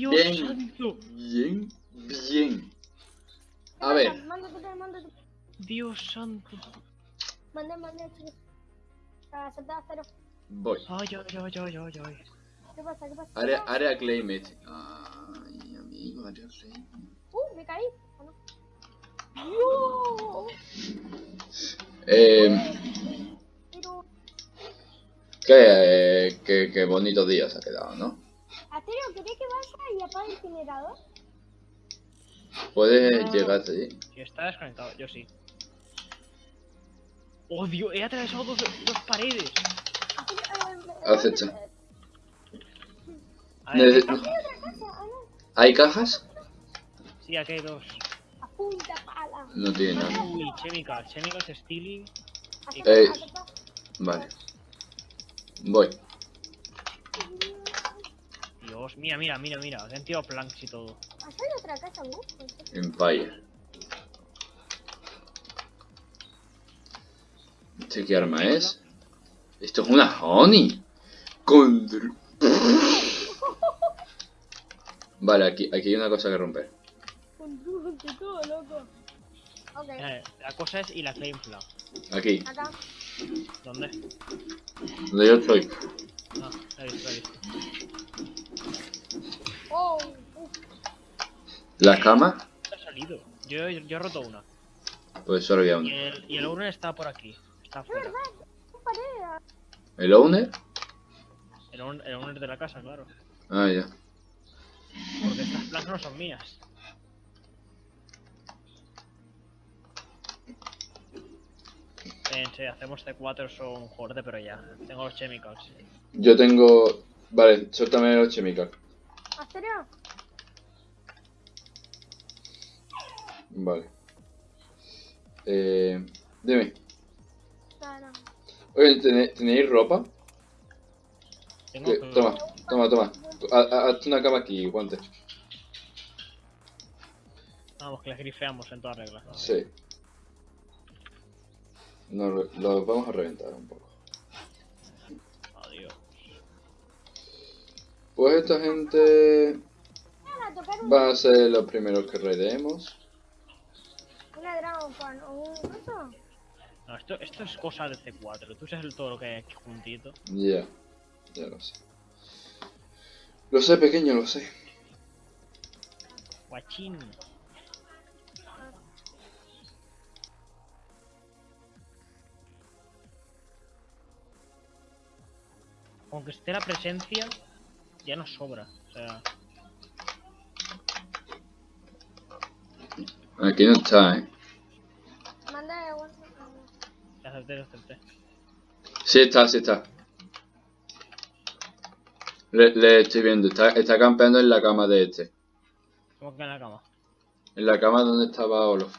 Dios Bien. santo. Bien, bien. A ver, Mándate, mándate. Dios santo. Mande, mande, chicos. Ah, cero. voy. Ay, ay, ay, ay, ay, ay. ¿Qué pasa? ¿Qué pasa? Área, área claim it. Ay, amigo, área claim. Uh, me caí. ¿O no? Eh, Pero, qué, qué, qué bonito día se ha quedado, ¿no? Asterio, ¿querés que vaya y apague el generador? Puedes No. llegar allí. Si está desconectado, yo sí. Oh, Dios, he atravesado dos, dos paredes. Eh, Acecha. eh, A ver, Nece- ¿qué ¿Hay otra casa? No. ¿Hay cajas? Sí, aquí hay dos. A punta pala. No tiene nada. Uy, Chemical. Chemical Stealing. Acerca. Vale. Voy. Dios, mira, mira, mira, mira. Le han tirado planks y todo. Allá hay otra casa, ¿no? Empire. ¿Este qué arma es? Esto es una Honey. Con... Vale, aquí, aquí hay una cosa que romper. Con todo, loco. Ok, Eh, la cosa es y la claim flag. Aquí, acá. ¿Dónde? donde yo estoy. Ah, la he visto, la he visto. Oh, uf. ¿La cama? Ha salido. Yo, yo he roto una. Pues solo había Y una. el, y el owner está por aquí. Está Es afuera. verdad, no pared. ¿El owner? El, el owner de la casa, claro. Ah, ya. Porque estas planks no son mías. Pensé, hacemos C4 son fuerte, pero ya. Tengo los chemicals. Yo tengo... Vale, suéltame los chemical. Asterio, Vale. Eh... Dime. no, no. Oye, ¿tené- ¿tenéis ropa? Tengo Que- que- toma, toma, toma. Ha- ha- Hazte una cama aquí, guante. Vamos, que las grifeamos en toda regla. Sí. Nos re- los vamos a reventar un poco. Adiós. Pues esta gente va a ser los primeros que raidemos. Una Dragon Fan o un coso. No, esto, esto es cosa de C4. Tú sabes todo lo que hay aquí juntito. Ya, ya lo sé. Lo sé, pequeño, lo sé. Guachín. Aunque esté la presencia, ya nos sobra. O sea, Aquí no está, ¿eh? Manda de un... ya acepté, ya acepté. Sí está, sí está. Le, le estoy viendo, está, está campeando en la cama de este. ¿Cómo que en la cama? En la cama donde estaba Olof.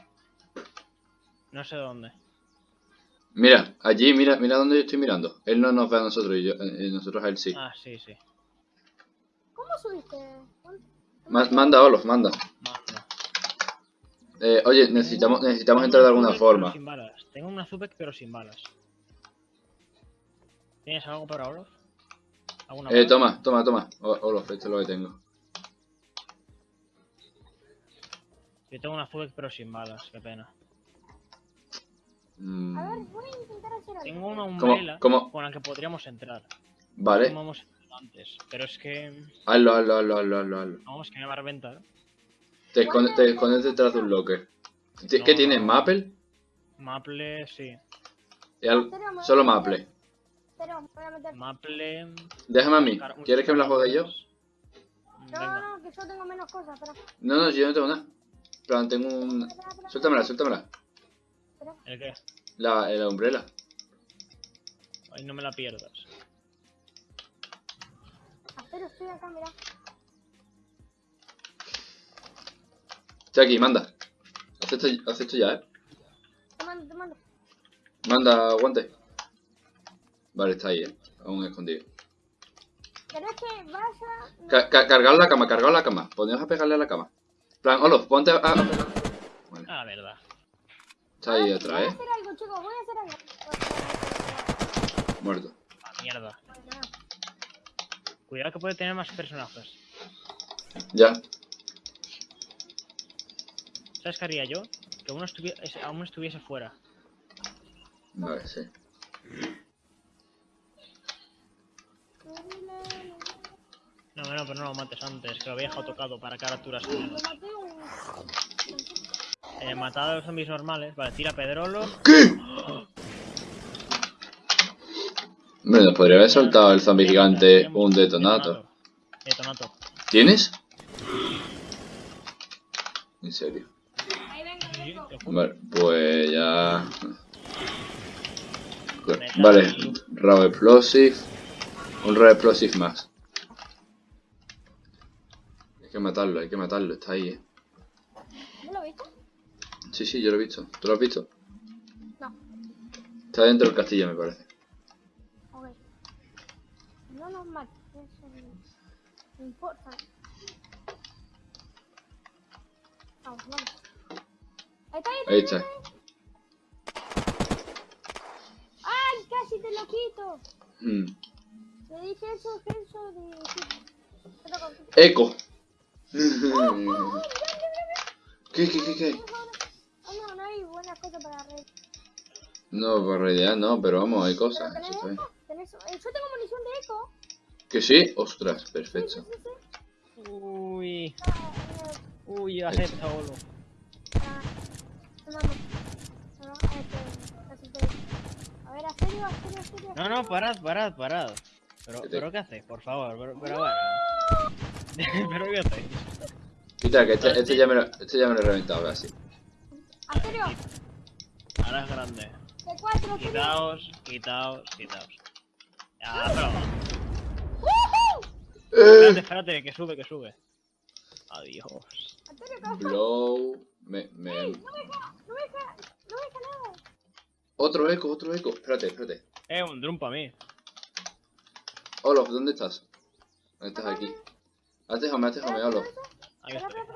No sé dónde. Mira, allí, mira, mira donde yo estoy mirando. Él no nos ve a nosotros y yo, eh, nosotros a él sí. Ah, sí, sí. ¿Cómo subiste? Ma- manda Olof. Manda. Eh, oye, necesitamos, necesitamos entrar de alguna forma. Sin balas. Tengo una Zubek pero sin balas. ¿Tienes algo para Olof? ¿Alguna Eh, bala? toma, toma, toma. O- Olof, esto es lo que tengo. Yo tengo una Zubek pero sin balas, qué pena. Mm, A ver, voy a intentar hacer algo. Tengo una ¿Cómo- umbrella cómo? con la que podríamos entrar. Vale, Como hemos hecho antes. Pero es que... hazlo, hazlo, hazlo, hazlo, hazlo, hazlo. Vamos, que me va a reventar. Te escondes, te escondes detrás de un locker. ¿Ti- No, ¿Qué tienes? ¿Maple? Maple, sí. Y al- Solo Maple. Pero voy a meter... Maple... Déjame a mí. ¿Quieres que me la juegue yo? No, no, no, que yo tengo menos cosas, espera. No, no, yo no tengo nada. Plan, tengo un... Suéltamela, suéltamela. ¿El qué? La, la umbrella. Ay, no me la pierdas. Pero estoy acá, mira. Estoy aquí, manda. Haz esto, haz esto ya, eh. Te mando, te mando. Manda, guante. Vale, está ahí, eh. Aún escondido. ¿Querés que vaya? No. Ca ca cargar la cama, cargar la cama. Poneos a pegarle a la cama. En plan, Olof, ponte a, a pegar. Vale, Ah, verdad. está ahí Voy atrás, a eh. hacer algo, chicos, voy a hacer algo. Muerto. Ah, mierda. Cuidado que puede tener más personajes. Ya. ¿Sabes qué haría yo? Que uno estuviese, aún estuviese fuera. Vale, sí. No, no, pero no lo mates antes, que lo había dejado tocado para que ahora tú las. Eh, matado a los zombies normales. Vale, tira Pedrolo. ¿Qué? Nos podría haber soltado el zombie gigante un detonato. Detonato. ¿Tienes? En serio. Ahí venga, Sí, vengo. te juro. Vale, pues ya. Vale, Raw Explosive. Un Raw Explosive más. Hay que matarlo, hay que matarlo, está ahí, eh. ¿No lo viste? Sí, sí, yo lo he visto. ¿Tú lo has visto? No. Está dentro del castillo, me parece. Ok. No nos mates. No importa. Vamos, vamos. Ahí está, ahí está. Ahí está. ¡Ay! Casi te lo quito. Hmm. Le dije eso, eso de... Eco. ¡Oh, mira, mira! ¿Qué, qué, qué, qué? Oh, no, no hay buenas cosas para red. No, por realidad no, pero vamos, hay cosas. tenés eso eco, tenés... eh, Yo tengo munición de eco. ¿Que sí? Ostras, Sí, sí, perfecto. sí, sí. Uy, Ah, eh, uy, acepta, boludo. No, A ver, ¿a serio? ¿A serio? ¿A serio? No, no, parad, parad, parad. Pero, ¿Qué te- pero ¿qué hacéis? Por favor, pero, pero bueno. pero ¿qué hacéis? Quita, que este, este ya me lo, este ya me lo he reventado, así. ¿A serio? Ahora es grande. Quitaos, quitaos, quitaos. Ya, pero... Espérate, espérate, que sube, que sube. Adiós. Blow. Me, me... No me deja, no me deja, no me deja nada. Otro eco, otro eco. Espérate, espérate. Eh, un drum para mí. Olof, ¿dónde estás? ¿Dónde estás aquí? Hazte jame, hazte jame, Olof.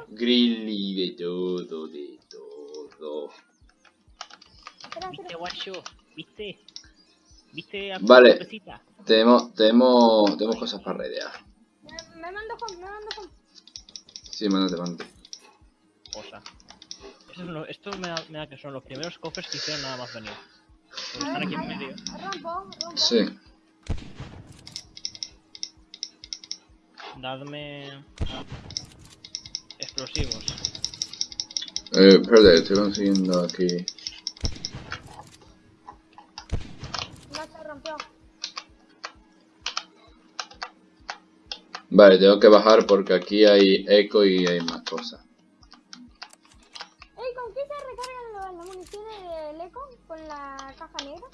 Grilly de todo, de todo. espera, ¿Viste, guacho? ¿Viste? ¿Viste a Vale. Tenemos, tenemos, tenemos cosas para redear. Me, me mando home, me mando home. Sí, mándate, mándate. Cosa. Eso es lo- esto me da, me da que son los primeros cofres que hicieron nada más venir. Porque están aquí en medio. Rompo, rompo. Sí. Dadme... Explosivos. Eh, espérate, estoy consiguiendo aquí. No se rompió. Vale, tengo que bajar porque aquí hay eco y hay más cosas. Ey, ¿con qué se recargan lo- las ¿Con la caja negra?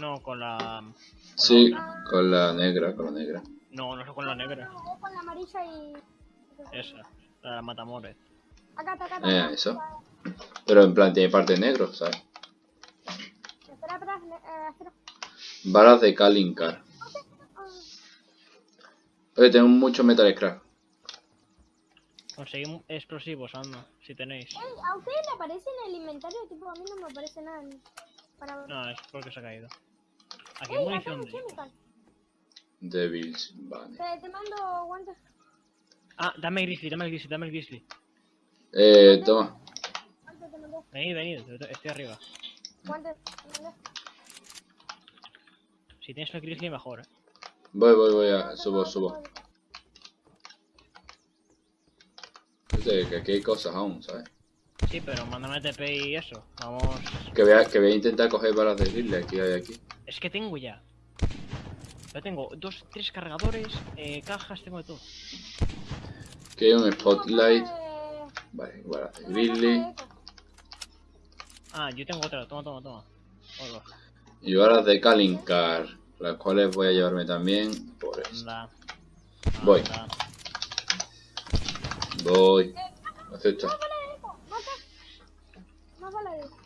No, con la... con Sí, con la negra, con la negra. No, no es con la negra. No, con la amarilla y... Esa. La matamores. Acá, acá. Eh, eso. Pero en plan tiene parte negro, ¿sabes? Espera, espera, eh, espera. Balas de Kalincar. Oye, tengo mucho metal scrap. Conseguimos explosivos, anda, si tenéis. Ey, ¿a ustedes le aparece en el inventario? Tipo, a mí no me aparece nada. en- Para... No, es porque se ha caído. Aquí hay Ey, acá munición hay de... chemical. Devils, vale. Te, te mando guantes. Ah, dame el grizzly, dame el grizzly, dame el grizzly. Eh, toma. Venid, venid, estoy arriba. Guantes. Si tienes el grizzly, mejor, eh. Voy, voy, voy, a, subo, subo. Que aquí hay cosas aún, ¿sabes? Sí, pero mándame TP y eso. Vamos... Que voy a, que voy a intentar coger balas de Ridley aquí hay aquí. Es que tengo ya. Ya tengo dos, tres cargadores, eh, cajas, tengo de todo. Aquí hay un spotlight. Vale, balas de Ridley. Ah, yo tengo otra, toma, toma, toma. Hola. Y balas de Kalincar. Las cuales voy a llevarme también por eso. Voy. Anda. Voy. Acepta. Más bala de eco.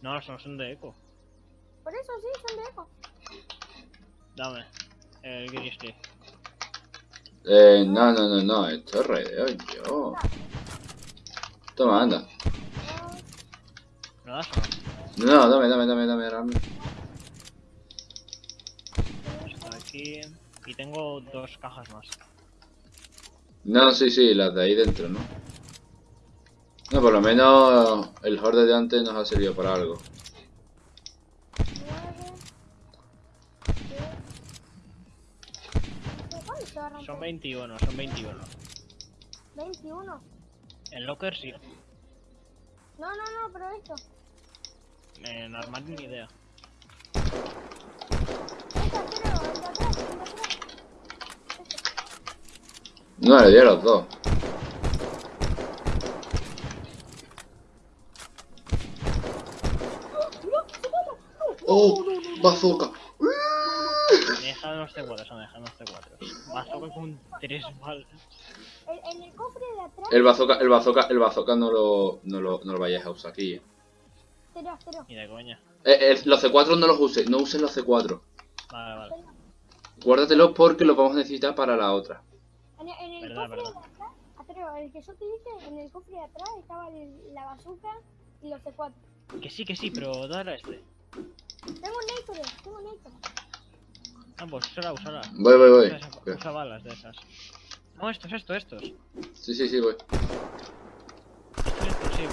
No, no son de eco. Por eso sí, son de eco. Dame. El grizzly. Eh, no, no, no, no. Esto es redeo yo. Toma, anda. ¿Me lo das o no? No, dame, dame, dame, dame, dame. Esto aquí. Y tengo dos cajas más. No, sí, sí, las de ahí dentro, ¿no? No, por lo menos el horde de antes nos ha servido para algo. 9. ¿Cuándo se va a romper? Son 21, son 21. 21. En locker sí. No, no, no, pero esto. En armario ni idea. No, le di a los dos. ¡Oh! ¡Bazooka! Deja los C4, son deja los C4. Bazooka con 3 balas. El, en el cofre de atrás. El bazooka, el bazooka, el bazooka no lo, no lo, no lo vayáis a usar aquí. eh. Cero, cero. Ni de coña. Eh, eh, los C4 no los uses, no uses los C4. Vale, vale. Guárdatelos porque los vamos a necesitar para la otra. Verdad, cofre verdad. de atrás. Atrevo, el que yo te dije, en el cofre de atrás estaba el- la bazooka y los C4. Que sí, que sí, pero dale a este. Tengo un Nacre, tengo un Nacre. Ah, pues úsala. Voy, voy, voy. Usa, usa balas de esas. No, estos, estos, estos. Sí, sí, sí, voy. Esto es explosivo.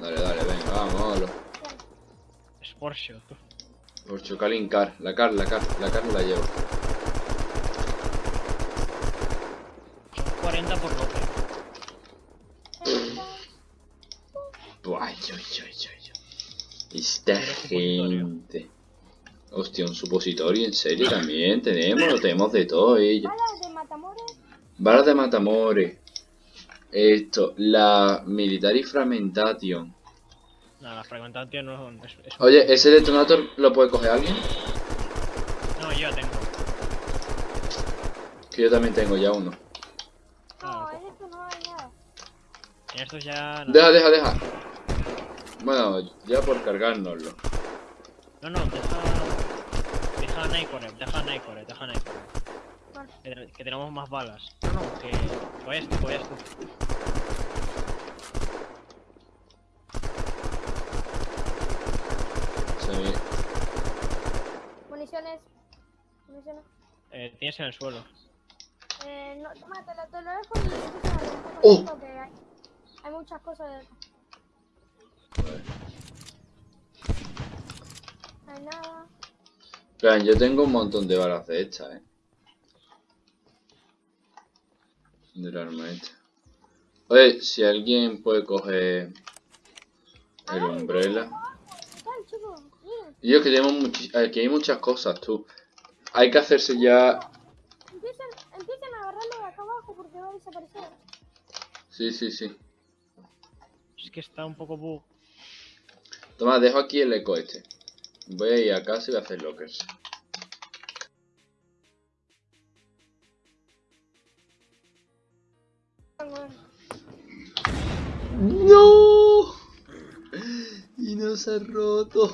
Dale, dale, venga, vámonos. Es Porsche, tú. Por Chocalin Car, la car, la car, la car la llevo. Gente. Hostia, un supositorio, en serio también tenemos, lo tenemos de todo ello. Balas de Matamores. Balas de Matamore. Esto, la Military Fragmentation. No, la fragmentación no es, es Oye, ¿ese detonator lo puede coger alguien? No, yo ya tengo. Que yo también tengo ya uno. No, Ah, en esto no hay nada. En ya. No, Deja, deja, deja. Bueno, ya por cargárnoslo. no, no deja. Deja a Naicore, deja a Naicore, deja a Naicore. Vale. Que, que tenemos más balas. No, no, que. que vayas tú, que vayas tú. Sí. Municiones. Municiones. Eh, tienes en el suelo. Eh, no, toma, te lo, dejo y Oh. esto que hay, hay muchas cosas de Hay nada. Yo tengo un montón de balas de estas, eh. Del arma esta. Oye, si alguien puede coger el umbrella. Y yo que tenemos aquí hay muchas cosas, tú. Hay que hacerse ya. empiecen, empiecen a agarrarlo de acá abajo porque va a desaparecer. Sí, sí, sí. Es que está un poco bug. Toma, dejo aquí el eco este. Voy a ir a casa y voy a hacer lockers. ¡No! Y no se ha roto.